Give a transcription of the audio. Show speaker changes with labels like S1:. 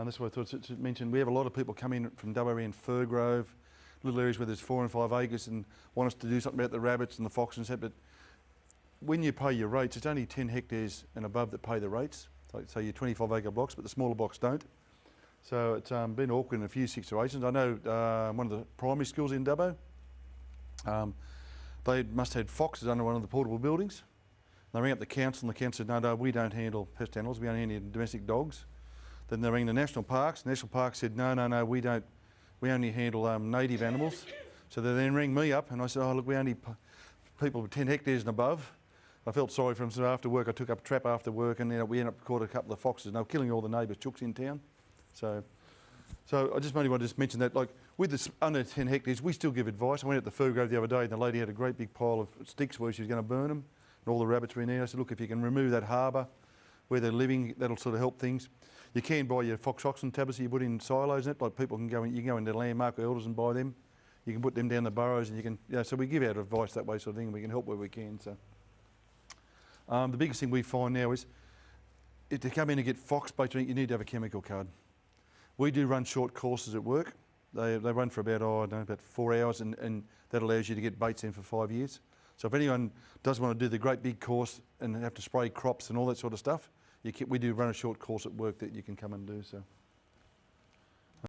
S1: And that's what I thought to, mention. We have a lot of people come in from WA and Furgrove, little areas where there's four and five acres and want us to do something about the rabbits and the foxes and stuff. But when you pay your rates, it's only 10 hectares and above that pay the rates. So, so your 25 acre blocks, but the smaller blocks don't. So it's um, been awkward in a few situations. I know uh, one of the primary schools in Dubbo, um, they must have had foxes under one of the portable buildings. They rang up the council and the council said, no, no, we don't handle pest animals, we only handle domestic dogs. Then they rang the national parks. National parks said, no, no, no, we don't, we only handle um, native animals. So they then rang me up and I said, oh, look, we only people with 10 hectares and above. I felt sorry for them, so after work I took up a trap after work and then we ended up caught a couple of foxes and they were killing all the neighbours' chooks in town. So, so I just mainly want to just mention that, like with this under 10 hectares, we still give advice. I went at the Fur Grove the other day and the lady had a great big pile of sticks where she was going to burn them and all the rabbits were in there. I said, look, if you can remove that harbour where they're living, that'll sort of help things. You can buy your Phostoxin tablets you put in silos in it, like people can go in, you can go into Landmark Elders and buy them. You can put them down the burrows and you can, yeah, so we give out advice that way sort of thing and we can help where we can. So um, The biggest thing we find now is if to come in and get fox bait, you need to have a chemical card. We do run short courses at work. They, they run for about, oh, I don't know, about four hours and, and that allows you to get baits in for five years. So if anyone does want to do the great big course and have to spray crops and all that sort of stuff, we do run a short course at work that you can come and do. So.